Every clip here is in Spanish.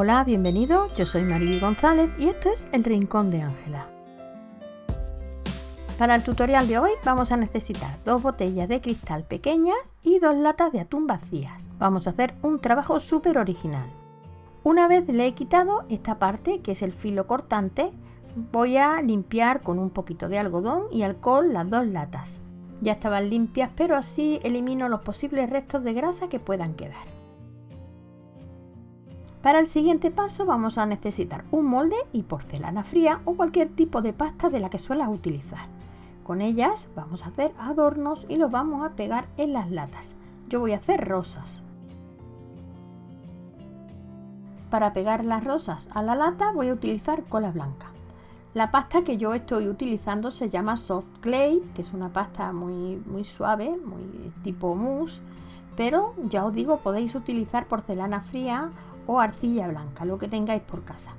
Hola, bienvenido, yo soy Mariby González y esto es El Rincón de Ángela. Para el tutorial de hoy vamos a necesitar dos botellas de cristal pequeñas y dos latas de atún vacías. Vamos a hacer un trabajo súper original. Una vez le he quitado esta parte que es el filo cortante, voy a limpiar con un poquito de algodón y alcohol las dos latas. Ya estaban limpias pero así elimino los posibles restos de grasa que puedan quedar. Para el siguiente paso vamos a necesitar un molde y porcelana fría o cualquier tipo de pasta de la que suelas utilizar. Con ellas vamos a hacer adornos y los vamos a pegar en las latas. Yo voy a hacer rosas. Para pegar las rosas a la lata voy a utilizar cola blanca. La pasta que yo estoy utilizando se llama Soft Clay, que es una pasta muy, muy suave, muy tipo mousse, pero ya os digo, podéis utilizar porcelana fría o arcilla blanca, lo que tengáis por casa.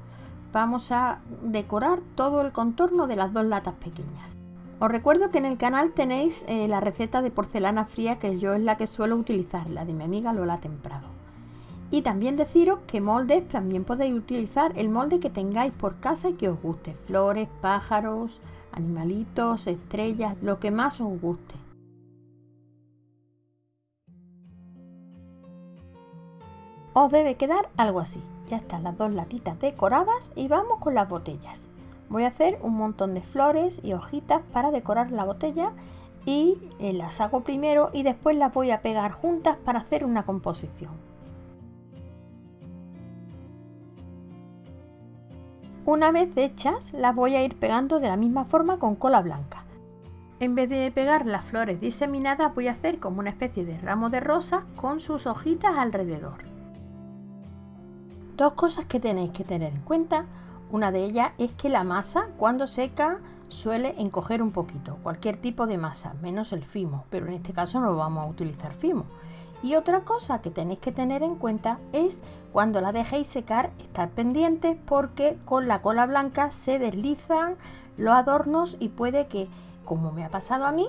Vamos a decorar todo el contorno de las dos latas pequeñas. Os recuerdo que en el canal tenéis eh, la receta de porcelana fría que yo es la que suelo utilizar, la de mi amiga Lola Temprado. Y también deciros que moldes también podéis utilizar el molde que tengáis por casa y que os guste. Flores, pájaros, animalitos, estrellas, lo que más os guste. Os debe quedar algo así. Ya están las dos latitas decoradas y vamos con las botellas. Voy a hacer un montón de flores y hojitas para decorar la botella y eh, las hago primero y después las voy a pegar juntas para hacer una composición. Una vez hechas las voy a ir pegando de la misma forma con cola blanca. En vez de pegar las flores diseminadas voy a hacer como una especie de ramo de rosas con sus hojitas alrededor. Dos cosas que tenéis que tener en cuenta una de ellas es que la masa cuando seca suele encoger un poquito, cualquier tipo de masa, menos el fimo, pero en este caso no vamos a utilizar fimo. Y otra cosa que tenéis que tener en cuenta es cuando la dejéis secar, estar pendientes porque con la cola blanca se deslizan los adornos y puede que, como me ha pasado a mí,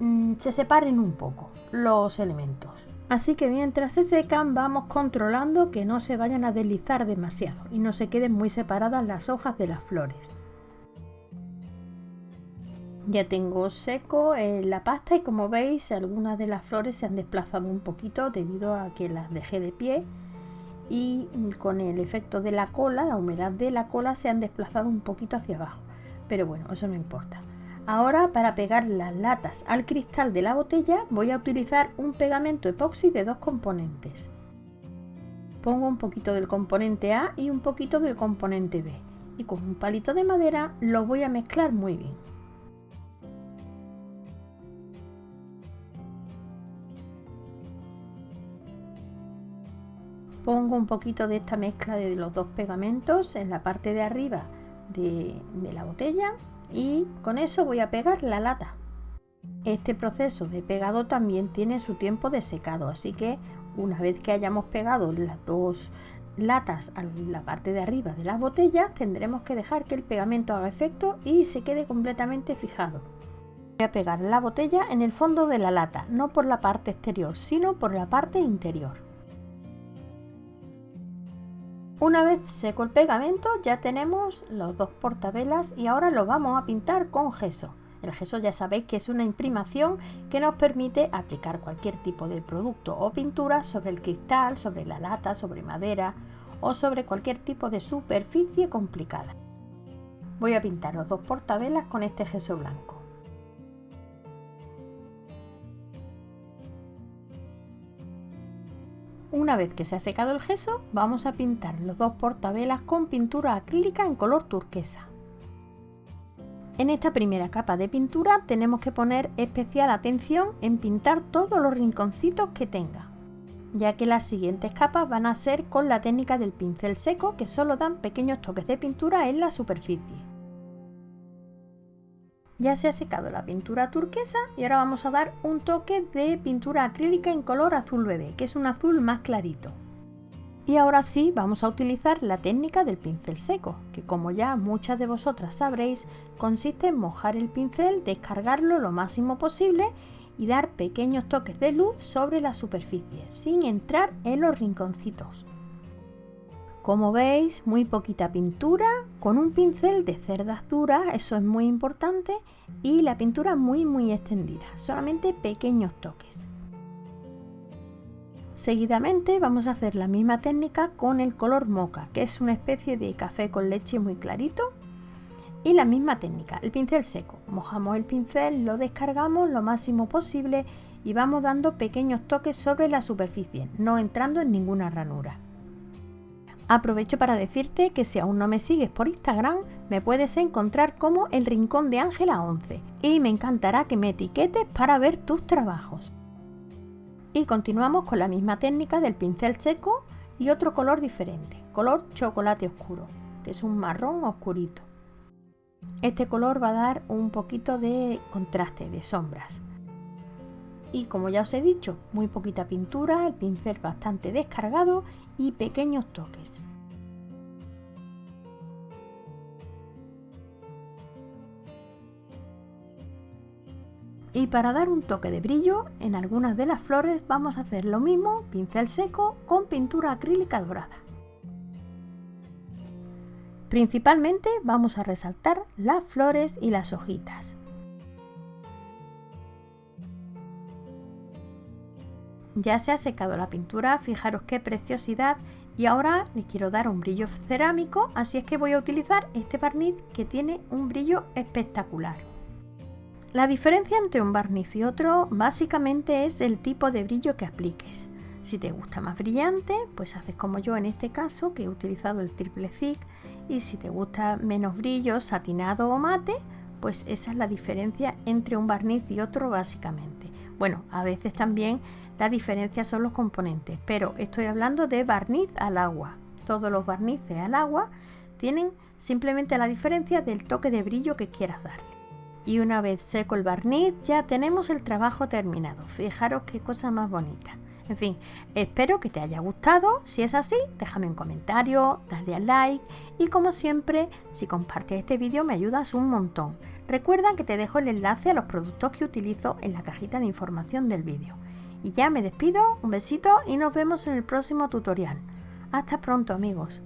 mm, se separen un poco los elementos. Así que mientras se secan vamos controlando que no se vayan a deslizar demasiado y no se queden muy separadas las hojas de las flores. Ya tengo seco eh, la pasta y como veis algunas de las flores se han desplazado un poquito debido a que las dejé de pie y con el efecto de la cola, la humedad de la cola se han desplazado un poquito hacia abajo. Pero bueno, eso no importa. Ahora para pegar las latas al cristal de la botella voy a utilizar un pegamento epoxi de dos componentes. Pongo un poquito del componente A y un poquito del componente B y con un palito de madera lo voy a mezclar muy bien. Pongo un poquito de esta mezcla de los dos pegamentos en la parte de arriba de, la botella y con eso voy a pegar la lata. Este proceso de pegado también tiene su tiempo de secado, así que una vez que hayamos pegado las dos latas a la parte de arriba de las botellas, tendremos que dejar que el pegamento haga efecto y se quede completamente fijado. Voy a pegar la botella en el fondo de la lata, no por la parte exterior, sino por la parte interior. Una vez seco el pegamento ya tenemos los dos portavelas y ahora lo vamos a pintar con gesso. El gesso ya sabéis que es una imprimación que nos permite aplicar cualquier tipo de producto o pintura sobre el cristal, sobre la lata, sobre madera o sobre cualquier tipo de superficie complicada. Voy a pintar los dos portavelas con este gesso blanco. Una vez que se ha secado el gesso, vamos a pintar los dos portavelas con pintura acrílica en color turquesa. En esta primera capa de pintura tenemos que poner especial atención en pintar todos los rinconcitos que tenga, ya que las siguientes capas van a ser con la técnica del pincel seco que solo dan pequeños toques de pintura en la superficie. Ya se ha secado la pintura turquesa y ahora vamos a dar un toque de pintura acrílica en color azul bebé, que es un azul más clarito. Y ahora sí vamos a utilizar la técnica del pincel seco, que como ya muchas de vosotras sabréis, consiste en mojar el pincel, descargarlo lo máximo posible y dar pequeños toques de luz sobre la superficie, sin entrar en los rinconcitos. Como veis, muy poquita pintura, con un pincel de cerdas duras, eso es muy importante, y la pintura muy muy extendida, solamente pequeños toques. Seguidamente vamos a hacer la misma técnica con el color moca, que es una especie de café con leche muy clarito. Y la misma técnica, el pincel seco. Mojamos el pincel, lo descargamos lo máximo posible y vamos dando pequeños toques sobre la superficie, no entrando en ninguna ranura. Aprovecho para decirte que si aún no me sigues por Instagram, me puedes encontrar como el Rincón de Ángela 11 y me encantará que me etiquetes para ver tus trabajos. Y continuamos con la misma técnica del pincel seco y otro color diferente, color chocolate oscuro, que es un marrón oscurito. Este color va a dar un poquito de contraste, de sombras. Y como ya os he dicho, muy poquita pintura, el pincel bastante descargado y pequeños toques. Y para dar un toque de brillo, en algunas de las flores vamos a hacer lo mismo, pincel seco con pintura acrílica dorada. Principalmente vamos a resaltar las flores y las hojitas. Ya se ha secado la pintura, fijaros qué preciosidad y ahora le quiero dar un brillo cerámico, así es que voy a utilizar este barniz que tiene un brillo espectacular. La diferencia entre un barniz y otro básicamente es el tipo de brillo que apliques. Si te gusta más brillante, pues haces como yo en este caso, que he utilizado el triple thick, y si te gusta menos brillo, satinado o mate, pues esa es la diferencia entre un barniz y otro básicamente. Bueno, a veces también la diferencia son los componentes, pero estoy hablando de barniz al agua. Todos los barnices al agua tienen simplemente la diferencia del toque de brillo que quieras darle. Y una vez seco el barniz ya tenemos el trabajo terminado. Fijaros qué cosa más bonita. En fin, espero que te haya gustado. Si es así, déjame un comentario, dale al like y como siempre, si compartes este vídeo me ayudas un montón. Recuerda que te dejo el enlace a los productos que utilizo en la cajita de información del vídeo. Y ya me despido, un besito y nos vemos en el próximo tutorial. Hasta pronto amigos.